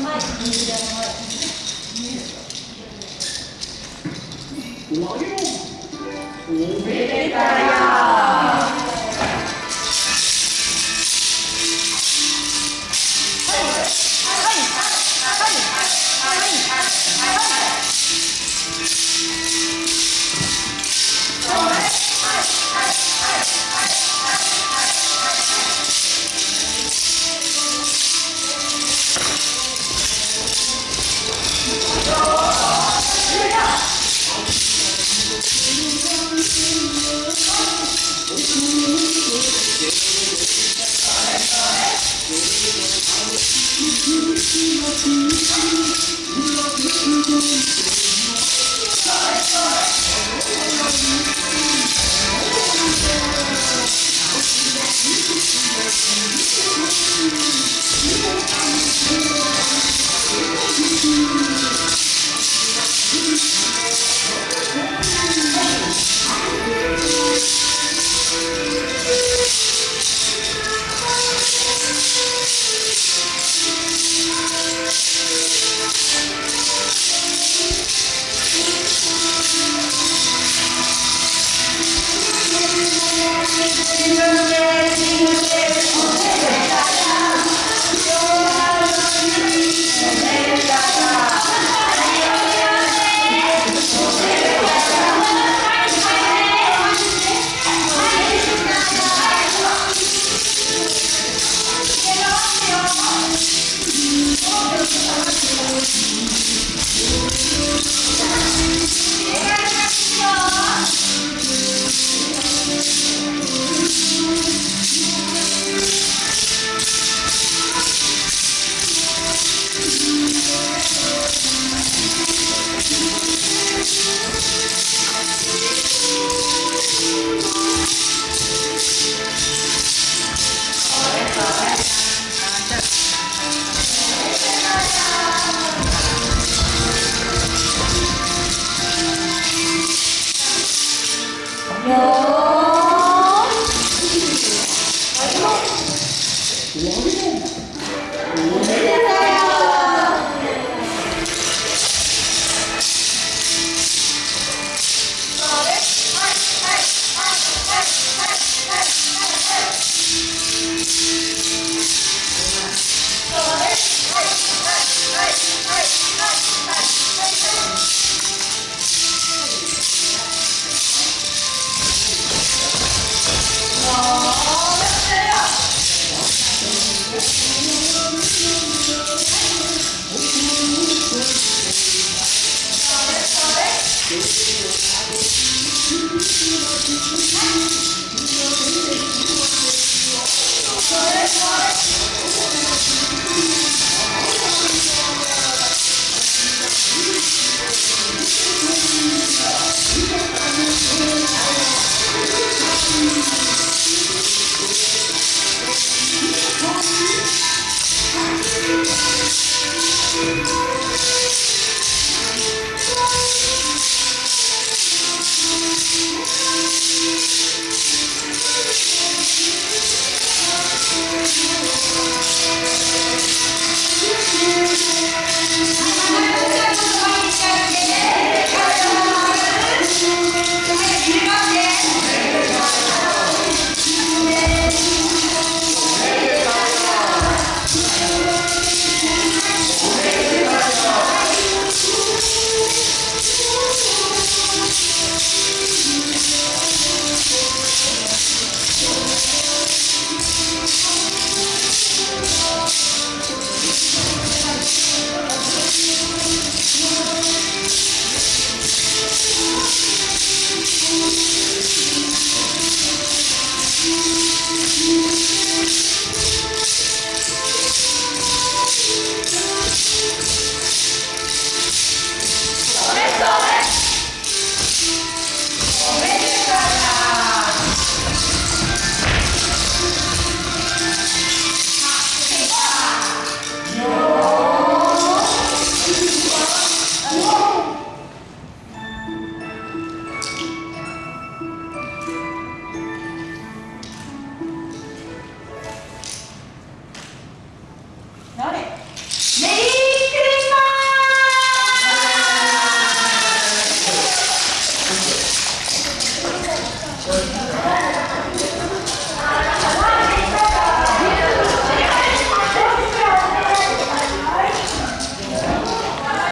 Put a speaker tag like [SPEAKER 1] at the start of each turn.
[SPEAKER 1] Why see. Wow.
[SPEAKER 2] Thank you.